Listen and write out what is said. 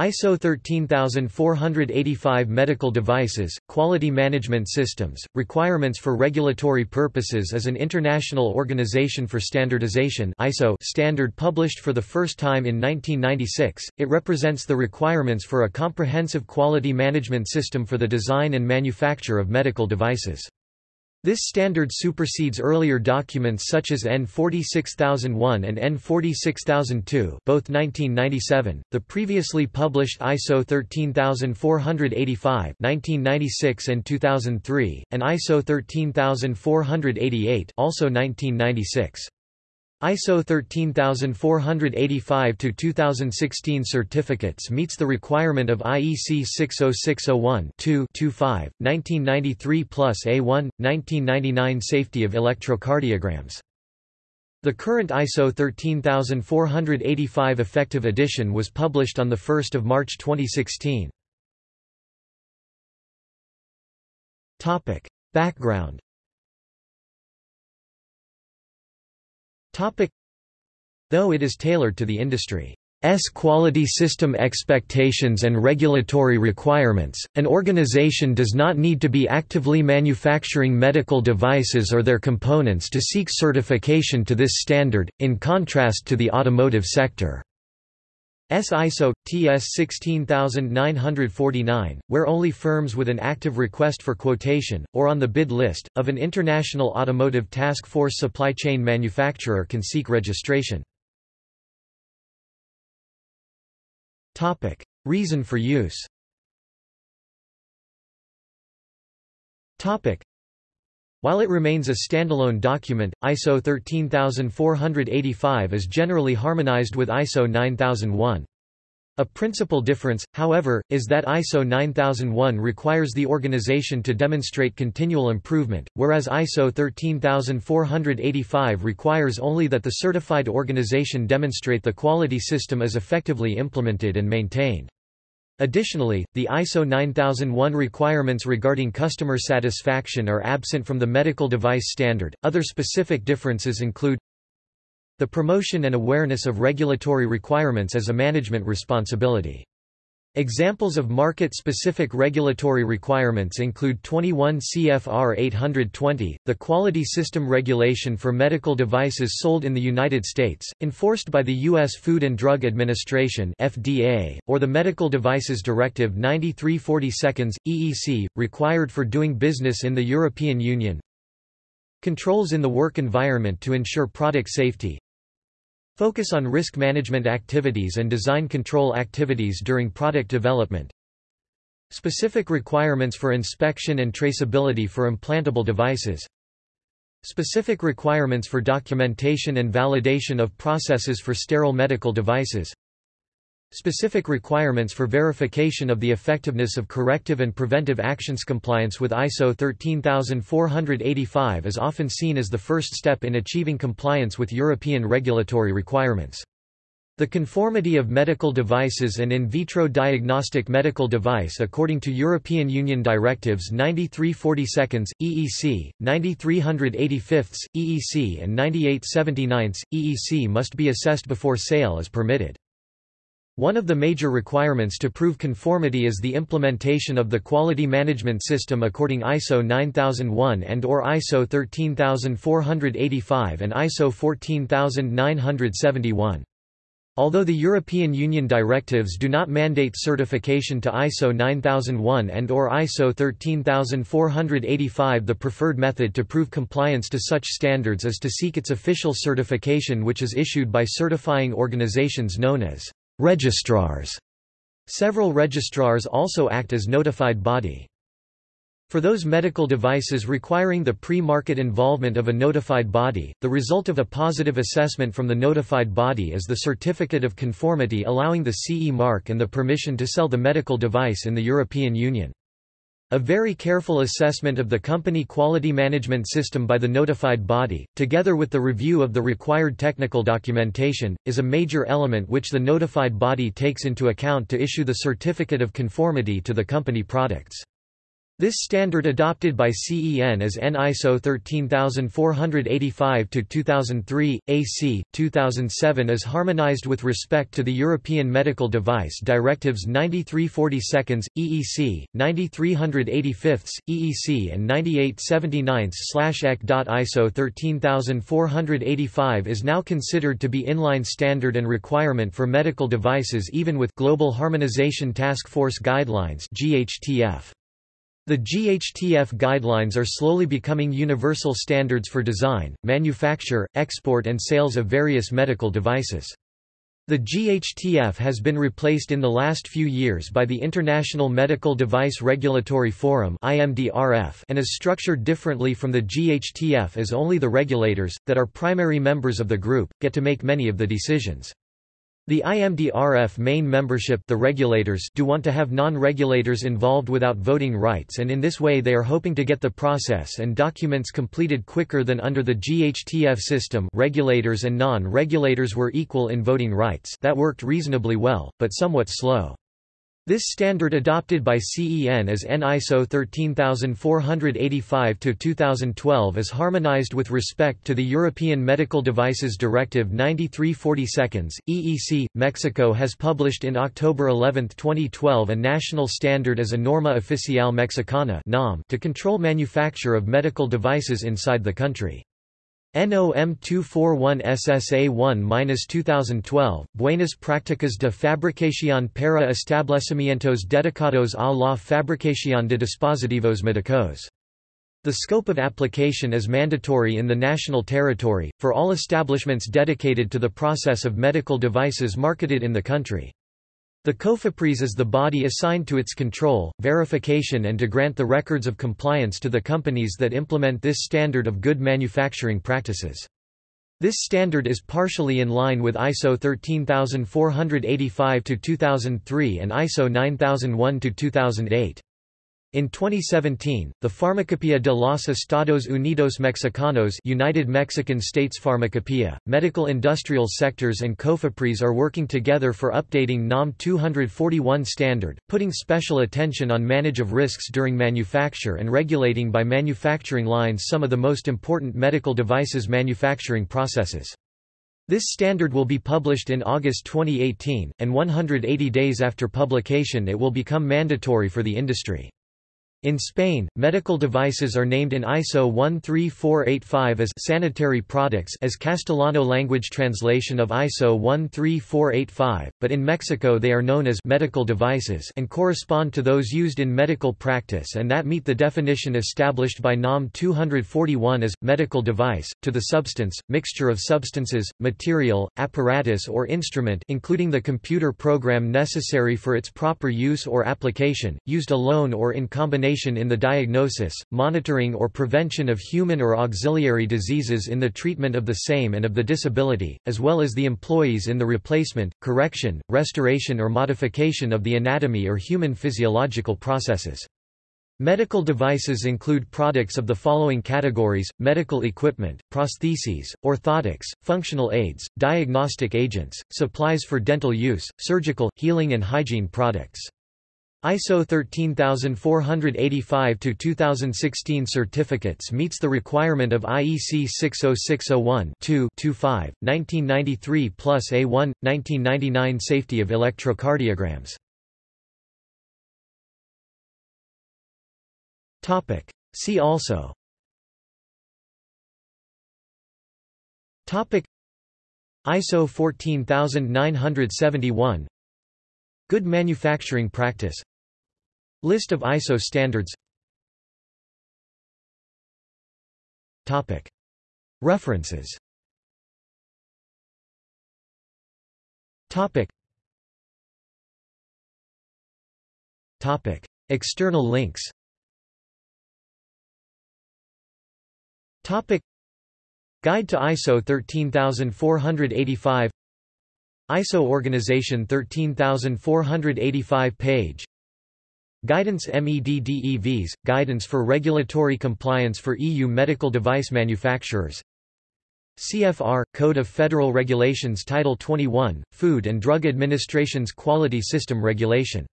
ISO 13485 Medical Devices, Quality Management Systems, Requirements for Regulatory Purposes is an international organization for standardization ISO standard published for the first time in 1996. It represents the requirements for a comprehensive quality management system for the design and manufacture of medical devices. This standard supersedes earlier documents such as EN 46001 and EN 46002 both 1997, the previously published ISO 13485 1996 and 2003, and ISO 13488 also 1996. ISO 13485-2016 certificates meets the requirement of IEC 60601-2-25, 1993 plus A1, 1999 Safety of electrocardiograms. The current ISO 13485 effective edition was published on 1 March 2016. Background Though it is tailored to the industry's quality system expectations and regulatory requirements, an organization does not need to be actively manufacturing medical devices or their components to seek certification to this standard, in contrast to the automotive sector. S ISO TS 16949, where only firms with an active request for quotation or on the bid list of an international automotive task force supply chain manufacturer can seek registration. Topic: Reason for use. Topic: While it remains a standalone document, ISO 13485 is generally harmonized with ISO 9001. A principal difference, however, is that ISO 9001 requires the organization to demonstrate continual improvement, whereas ISO 13485 requires only that the certified organization demonstrate the quality system is effectively implemented and maintained. Additionally, the ISO 9001 requirements regarding customer satisfaction are absent from the medical device standard. Other specific differences include the promotion and awareness of regulatory requirements as a management responsibility. Examples of market-specific regulatory requirements include 21 CFR 820, the Quality System Regulation for medical devices sold in the United States, enforced by the U.S. Food and Drug Administration (FDA), or the Medical Devices Directive 9340 EEC, required for doing business in the European Union. Controls in the work environment to ensure product safety. Focus on risk management activities and design control activities during product development. Specific requirements for inspection and traceability for implantable devices. Specific requirements for documentation and validation of processes for sterile medical devices. Specific requirements for verification of the effectiveness of corrective and preventive actions Compliance with ISO 13485 is often seen as the first step in achieving compliance with European regulatory requirements. The conformity of medical devices and in vitro diagnostic medical device according to European Union directives 9340 EEC, 9385 EEC and 9879 EEC must be assessed before sale is permitted. One of the major requirements to prove conformity is the implementation of the quality management system according ISO 9001 and or ISO 13485 and ISO 14971. Although the European Union directives do not mandate certification to ISO 9001 and or ISO 13485 the preferred method to prove compliance to such standards is to seek its official certification which is issued by certifying organizations known as Registrars. Several registrars also act as notified body. For those medical devices requiring the pre-market involvement of a notified body, the result of a positive assessment from the notified body is the certificate of conformity allowing the CE mark and the permission to sell the medical device in the European Union. A very careful assessment of the company quality management system by the notified body, together with the review of the required technical documentation, is a major element which the notified body takes into account to issue the certificate of conformity to the company products. This standard adopted by CEN as EN ISO 13485-2003, AC, 2007 is harmonized with respect to the European Medical Device Directives 9342, EEC, 9385, EEC and 9879/EC. ISO 13485 is now considered to be inline standard and requirement for medical devices even with Global Harmonization Task Force Guidelines GHTF. The GHTF guidelines are slowly becoming universal standards for design, manufacture, export and sales of various medical devices. The GHTF has been replaced in the last few years by the International Medical Device Regulatory Forum and is structured differently from the GHTF as only the regulators, that are primary members of the group, get to make many of the decisions. The IMDRF main membership the regulators do want to have non-regulators involved without voting rights and in this way they are hoping to get the process and documents completed quicker than under the GHTF system regulators and non-regulators were equal in voting rights that worked reasonably well, but somewhat slow. This standard adopted by CEN as EN ISO 13485-2012 is harmonized with respect to the European Medical Devices Directive 9342, EEC. Mexico has published in October 11, 2012 a national standard as a Norma Oficial Mexicana to control manufacture of medical devices inside the country. NOM 241 SSA1-2012, Buenas Prácticas de Fabricación para Establecimientos Dedicados a la Fabricación de Dispositivos Médicos. The scope of application is mandatory in the national territory, for all establishments dedicated to the process of medical devices marketed in the country. The COFEPRIS is the body assigned to its control, verification and to grant the records of compliance to the companies that implement this standard of good manufacturing practices. This standard is partially in line with ISO 13485-2003 and ISO 9001-2008. In 2017, the Pharmacopoeia de los Estados Unidos Mexicanos United Mexican States Pharmacopoeia, medical industrial sectors and COFEPRIS are working together for updating NOM 241 standard, putting special attention on manage of risks during manufacture and regulating by manufacturing lines some of the most important medical devices manufacturing processes. This standard will be published in August 2018, and 180 days after publication it will become mandatory for the industry. In Spain, medical devices are named in ISO 13485 as sanitary products as Castellano language translation of ISO 13485, but in Mexico they are known as medical devices and correspond to those used in medical practice and that meet the definition established by NOM 241 as medical device to the substance, mixture of substances, material, apparatus or instrument including the computer program necessary for its proper use or application, used alone or in combination in the diagnosis, monitoring or prevention of human or auxiliary diseases in the treatment of the same and of the disability, as well as the employees in the replacement, correction, restoration or modification of the anatomy or human physiological processes. Medical devices include products of the following categories, medical equipment, prostheses, orthotics, functional aids, diagnostic agents, supplies for dental use, surgical, healing and hygiene products. ISO 13485-2016 certificates meets the requirement of IEC 60601 2 1993 plus A1, 1999 Safety of electrocardiograms. See also. ISO 14971 Good manufacturing practice List of ISO standards Topic. References Topic. Topic. External links Topic. Guide to ISO 13485 ISO Organization 13485 page. Guidance MEDDEVs – Guidance for regulatory compliance for EU medical device manufacturers. CFR – Code of Federal Regulations Title 21, Food and Drug Administration's Quality System Regulation